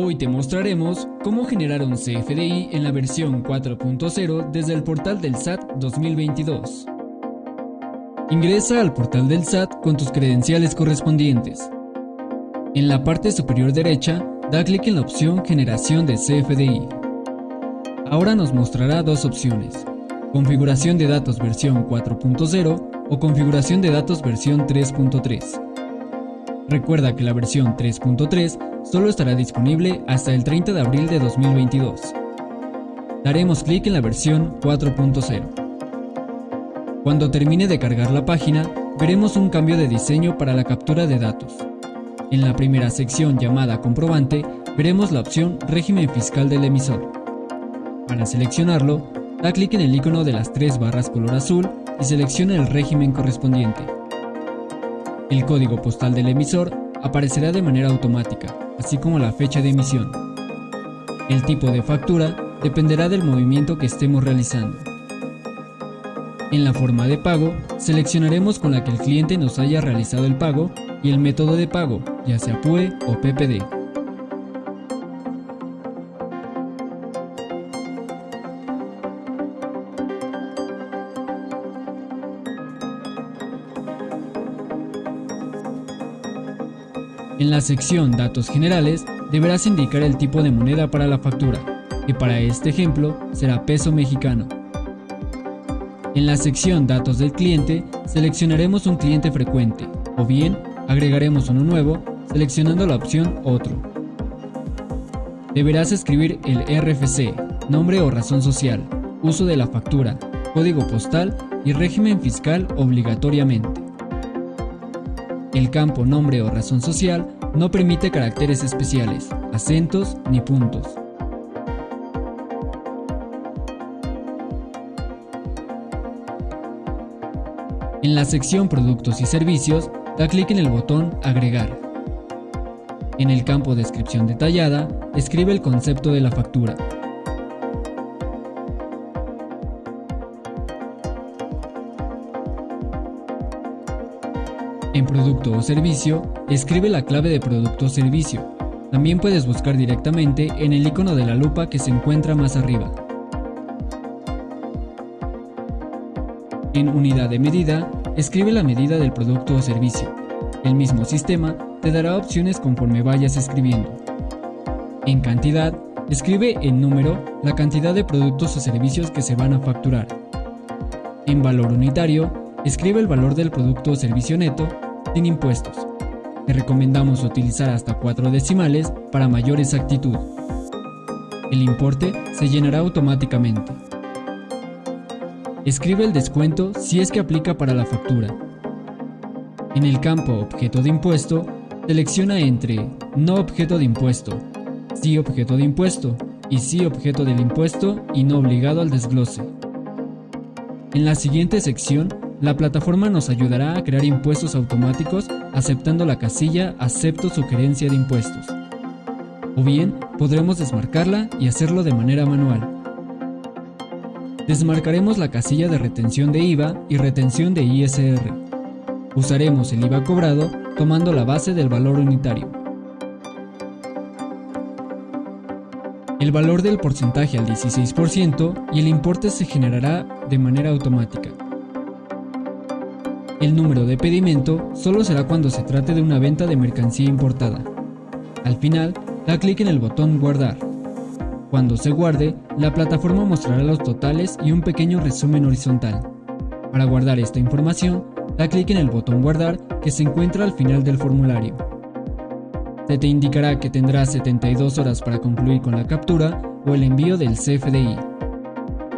Hoy te mostraremos cómo generar un CFDI en la versión 4.0 desde el portal del SAT 2022. Ingresa al portal del SAT con tus credenciales correspondientes. En la parte superior derecha, da clic en la opción Generación de CFDI. Ahora nos mostrará dos opciones, Configuración de datos versión 4.0 o Configuración de datos versión 3.3. Recuerda que la versión 3.3 solo estará disponible hasta el 30 de abril de 2022. Daremos clic en la versión 4.0. Cuando termine de cargar la página, veremos un cambio de diseño para la captura de datos. En la primera sección llamada comprobante, veremos la opción régimen fiscal del emisor. Para seleccionarlo, da clic en el icono de las tres barras color azul y selecciona el régimen correspondiente. El código postal del emisor aparecerá de manera automática, así como la fecha de emisión. El tipo de factura dependerá del movimiento que estemos realizando. En la forma de pago, seleccionaremos con la que el cliente nos haya realizado el pago y el método de pago, ya sea PUE o PPD. En la sección Datos Generales deberás indicar el tipo de moneda para la factura, que para este ejemplo será peso mexicano. En la sección Datos del cliente seleccionaremos un cliente frecuente, o bien agregaremos uno nuevo seleccionando la opción Otro. Deberás escribir el RFC, nombre o razón social, uso de la factura, código postal y régimen fiscal obligatoriamente. El campo nombre o razón social no permite caracteres especiales, acentos ni puntos. En la sección Productos y Servicios, da clic en el botón Agregar. En el campo Descripción detallada, escribe el concepto de la factura, En producto o servicio, escribe la clave de producto o servicio. También puedes buscar directamente en el icono de la lupa que se encuentra más arriba. En unidad de medida, escribe la medida del producto o servicio. El mismo sistema te dará opciones conforme vayas escribiendo. En cantidad, escribe en número la cantidad de productos o servicios que se van a facturar. En valor unitario, escribe el valor del producto o servicio neto sin impuestos. Te recomendamos utilizar hasta 4 decimales para mayor exactitud. El importe se llenará automáticamente. Escribe el descuento si es que aplica para la factura. En el campo Objeto de impuesto, selecciona entre No objeto de impuesto, Sí objeto de impuesto y Sí objeto del impuesto y no obligado al desglose. En la siguiente sección la plataforma nos ayudará a crear impuestos automáticos aceptando la casilla Acepto sugerencia de impuestos. O bien, podremos desmarcarla y hacerlo de manera manual. Desmarcaremos la casilla de retención de IVA y retención de ISR. Usaremos el IVA cobrado tomando la base del valor unitario. El valor del porcentaje al 16% y el importe se generará de manera automática. El número de pedimento solo será cuando se trate de una venta de mercancía importada. Al final, da clic en el botón Guardar. Cuando se guarde, la plataforma mostrará los totales y un pequeño resumen horizontal. Para guardar esta información, da clic en el botón Guardar que se encuentra al final del formulario. Se te indicará que tendrás 72 horas para concluir con la captura o el envío del CFDI.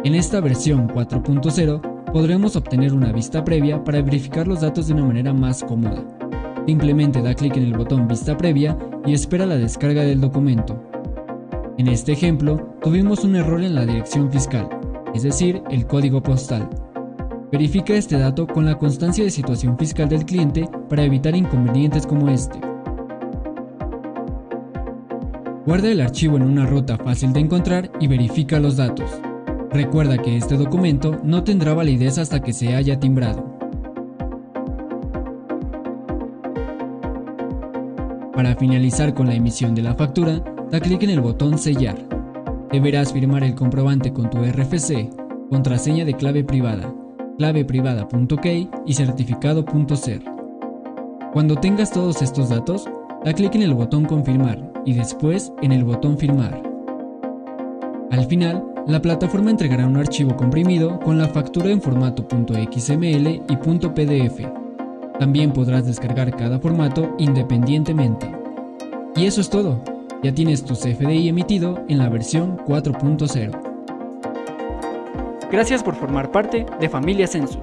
En esta versión 4.0 podremos obtener una vista previa para verificar los datos de una manera más cómoda. Simplemente da clic en el botón Vista previa y espera la descarga del documento. En este ejemplo, tuvimos un error en la dirección fiscal, es decir, el código postal. Verifica este dato con la constancia de situación fiscal del cliente para evitar inconvenientes como este. Guarda el archivo en una ruta fácil de encontrar y verifica los datos. Recuerda que este documento no tendrá validez hasta que se haya timbrado. Para finalizar con la emisión de la factura, da clic en el botón Sellar. Deberás firmar el comprobante con tu RFC, contraseña de clave privada, claveprivada.key y certificado.ser. Cuando tengas todos estos datos, da clic en el botón Confirmar y después en el botón Firmar. Al final, la plataforma entregará un archivo comprimido con la factura en formato .xml y .pdf. También podrás descargar cada formato independientemente. Y eso es todo, ya tienes tu CFDI emitido en la versión 4.0. Gracias por formar parte de Familia Census.